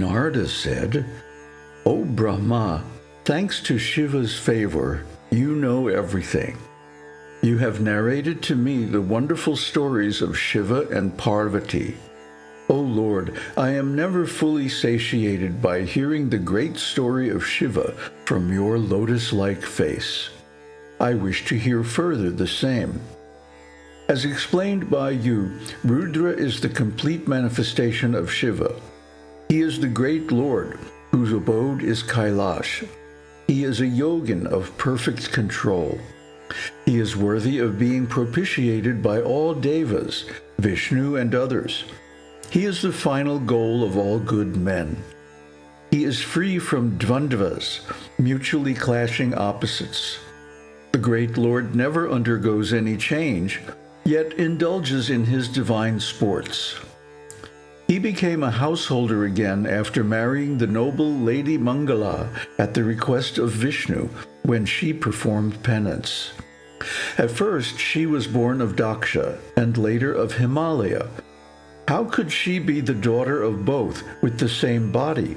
Narada said, O Brahma, thanks to Shiva's favor, you know everything. You have narrated to me the wonderful stories of Shiva and Parvati. O Lord, I am never fully satiated by hearing the great story of Shiva from your lotus-like face. I wish to hear further the same. As explained by you, Rudra is the complete manifestation of Shiva. He is the great Lord, whose abode is Kailash. He is a yogin of perfect control. He is worthy of being propitiated by all devas, Vishnu and others. He is the final goal of all good men. He is free from dvandvas, mutually clashing opposites. The great Lord never undergoes any change, yet indulges in his divine sports. He became a householder again after marrying the noble Lady Mangala at the request of Vishnu when she performed penance. At first, she was born of Daksha and later of Himalaya. How could she be the daughter of both with the same body?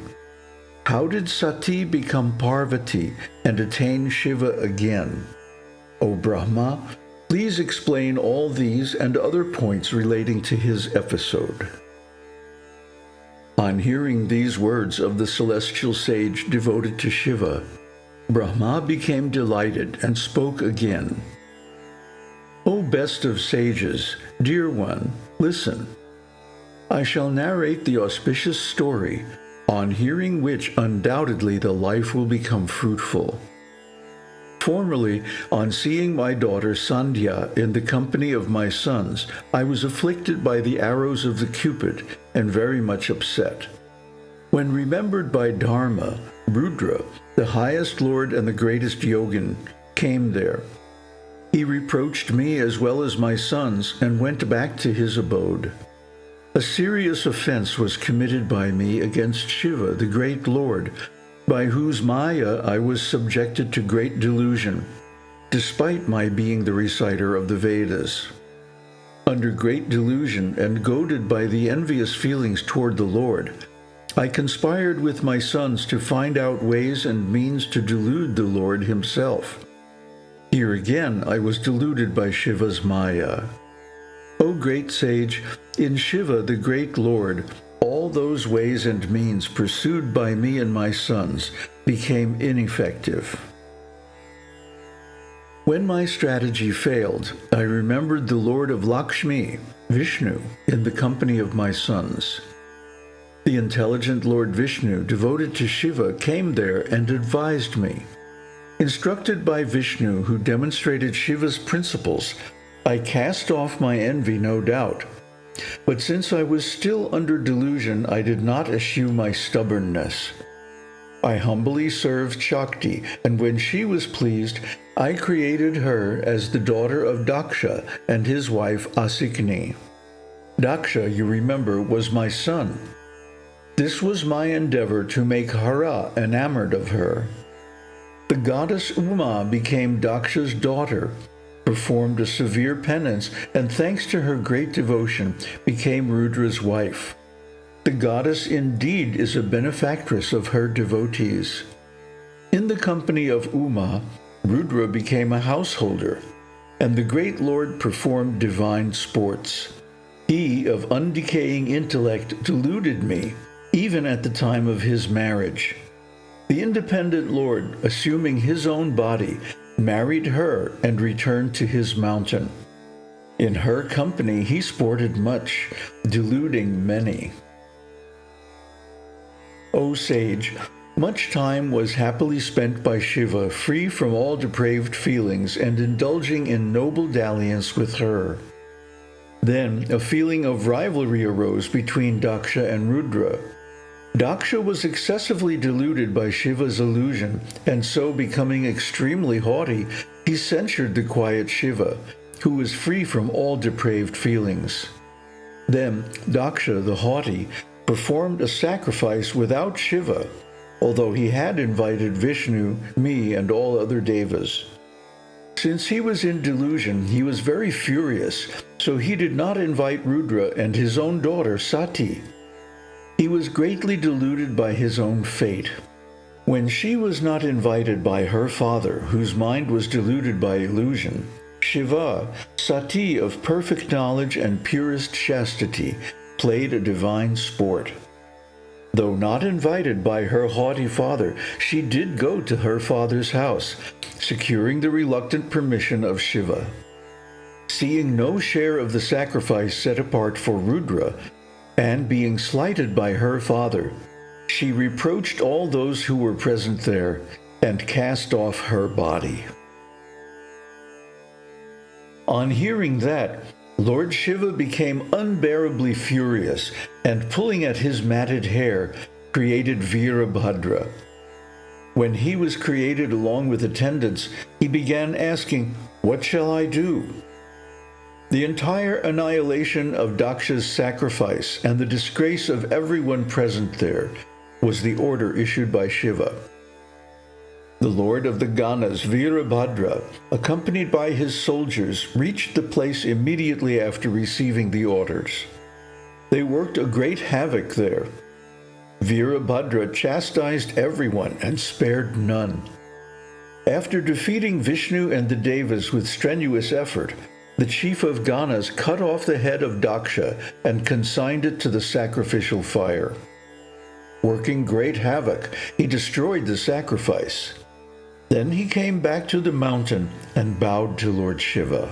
How did Sati become Parvati and attain Shiva again? O Brahma, please explain all these and other points relating to his episode. On hearing these words of the celestial sage devoted to Shiva, Brahma became delighted and spoke again. O best of sages, dear one, listen. I shall narrate the auspicious story, on hearing which undoubtedly the life will become fruitful. Formerly, on seeing my daughter Sandhya in the company of my sons, I was afflicted by the arrows of the Cupid and very much upset. When remembered by Dharma, Rudra, the highest lord and the greatest yogin, came there he reproached me as well as my sons and went back to his abode. A serious offense was committed by me against Shiva, the great Lord, by whose Maya I was subjected to great delusion, despite my being the reciter of the Vedas. Under great delusion and goaded by the envious feelings toward the Lord, I conspired with my sons to find out ways and means to delude the Lord himself. Here again I was deluded by Shiva's Maya. O great sage, in Shiva the great Lord, those ways and means pursued by me and my sons became ineffective. When my strategy failed, I remembered the Lord of Lakshmi, Vishnu, in the company of my sons. The intelligent Lord Vishnu, devoted to Shiva, came there and advised me. Instructed by Vishnu, who demonstrated Shiva's principles, I cast off my envy, no doubt. But since I was still under delusion, I did not eschew my stubbornness. I humbly served Shakti, and when she was pleased, I created her as the daughter of Daksha and his wife Asikni. Daksha, you remember, was my son. This was my endeavor to make Hara enamored of her. The goddess Uma became Daksha's daughter, performed a severe penance, and thanks to her great devotion, became Rudra's wife. The goddess indeed is a benefactress of her devotees. In the company of Uma, Rudra became a householder, and the great Lord performed divine sports. He, of undecaying intellect, deluded me, even at the time of his marriage. The independent Lord, assuming his own body, married her and returned to his mountain. In her company he sported much, deluding many. O sage, much time was happily spent by Shiva, free from all depraved feelings and indulging in noble dalliance with her. Then a feeling of rivalry arose between Daksha and Rudra, Daksha was excessively deluded by Shiva's illusion, and so becoming extremely haughty, he censured the quiet Shiva, who was free from all depraved feelings. Then Daksha, the haughty, performed a sacrifice without Shiva, although he had invited Vishnu, me, and all other devas. Since he was in delusion, he was very furious, so he did not invite Rudra and his own daughter Sati. He was greatly deluded by his own fate. When she was not invited by her father, whose mind was deluded by illusion, Shiva, Sati of perfect knowledge and purest chastity, played a divine sport. Though not invited by her haughty father, she did go to her father's house, securing the reluctant permission of Shiva. Seeing no share of the sacrifice set apart for Rudra, and being slighted by her father, she reproached all those who were present there and cast off her body. On hearing that, Lord Shiva became unbearably furious and pulling at his matted hair, created Virabhadra. When he was created along with attendants, he began asking, What shall I do? The entire annihilation of Daksha's sacrifice and the disgrace of everyone present there was the order issued by Shiva. The lord of the Ganas, Virabhadra, accompanied by his soldiers, reached the place immediately after receiving the orders. They worked a great havoc there. Virabhadra chastised everyone and spared none. After defeating Vishnu and the Devas with strenuous effort, the chief of Ganas cut off the head of Daksha and consigned it to the sacrificial fire. Working great havoc, he destroyed the sacrifice. Then he came back to the mountain and bowed to Lord Shiva.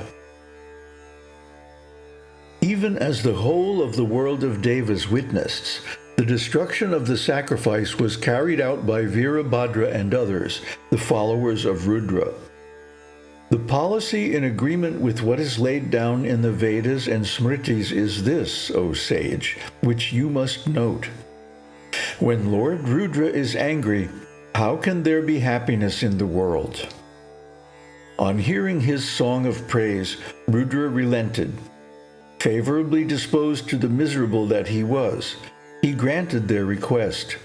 Even as the whole of the world of Devas witnessed, the destruction of the sacrifice was carried out by Virabhadra and others, the followers of Rudra. The policy in agreement with what is laid down in the Vedas and Smritis is this, O sage, which you must note. When Lord Rudra is angry, how can there be happiness in the world? On hearing his song of praise, Rudra relented. Favorably disposed to the miserable that he was, he granted their request.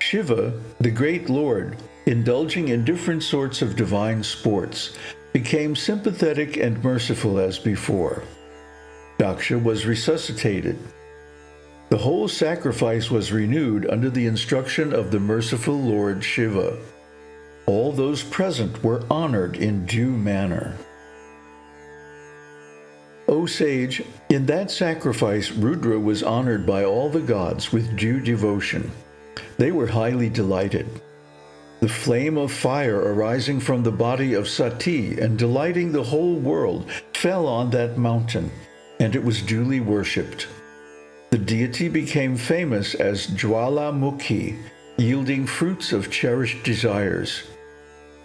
Shiva, the great lord, indulging in different sorts of divine sports, became sympathetic and merciful as before. Daksha was resuscitated. The whole sacrifice was renewed under the instruction of the merciful Lord Shiva. All those present were honored in due manner. O sage, in that sacrifice Rudra was honored by all the gods with due devotion. They were highly delighted. The flame of fire arising from the body of Sati and delighting the whole world fell on that mountain, and it was duly worshipped. The deity became famous as Jwalamukhi, yielding fruits of cherished desires.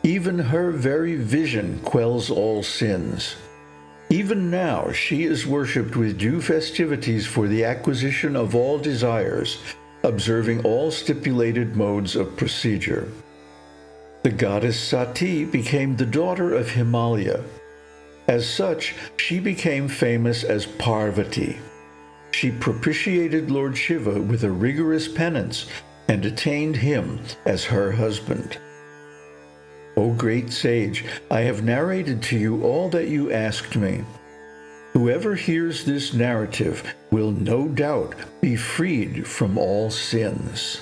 Even her very vision quells all sins. Even now she is worshipped with due festivities for the acquisition of all desires, observing all stipulated modes of procedure. The goddess Sati became the daughter of Himalaya. As such, she became famous as Parvati she propitiated Lord Shiva with a rigorous penance and attained him as her husband. O great sage, I have narrated to you all that you asked me. Whoever hears this narrative will no doubt be freed from all sins.